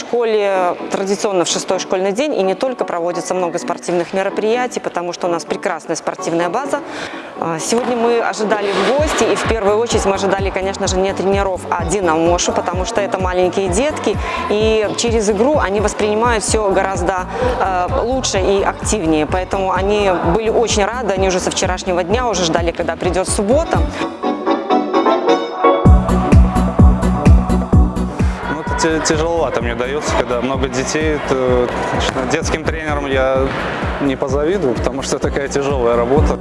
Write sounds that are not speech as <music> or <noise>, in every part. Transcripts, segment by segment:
школе традиционно в шестой школьный день и не только проводится много спортивных мероприятий, потому что у нас прекрасная спортивная база. А, Сегодня мы ожидали в гости и в первую очередь мы ожидали, конечно же, не тренеров, а Динамошу, потому что это маленькие детки и через игру они воспринимают все гораздо э, лучше и активнее. Поэтому они были очень рады, они уже со вчерашнего дня уже ждали, когда придет суббота. Тяжеловато мне дается, когда много детей. то, конечно, детским тренерам я не позавидую, потому что такая тяжелая работа.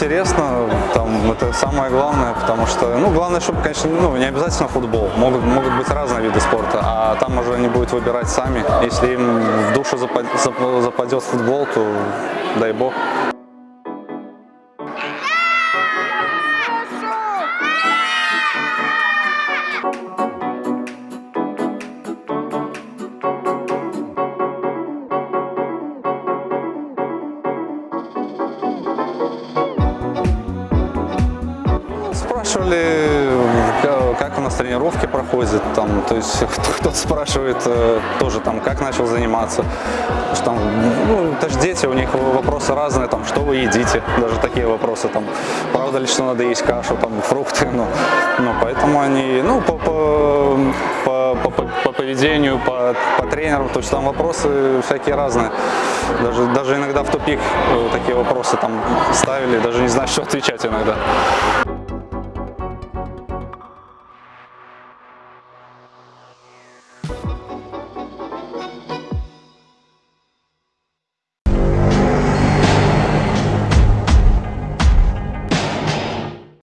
Интересно, там, это самое главное, потому что, ну, главное, чтобы, конечно, ну, не обязательно футбол, могут, могут быть разные виды спорта, а там уже они будут выбирать сами. Если им в душу запад- зап- западет футбол, то дай бог. Спрашивали, ка- как у нас тренировки проходят, там, то есть <laughs> кто- кто-то спрашивает э, тоже, там, как начал заниматься, что там, ну, это же дети, у них вопросы разные, там, что вы едите, даже такие вопросы, там, правда ли, что надо есть кашу, там, фрукты, ну, ну поэтому они, ну, по, по, по, по- по- по поведению, по, по тренерам, то есть там вопросы всякие разные, даже, даже иногда в тупик э, такие вопросы там ставили, даже не знаю, <laughs> что отвечать иногда.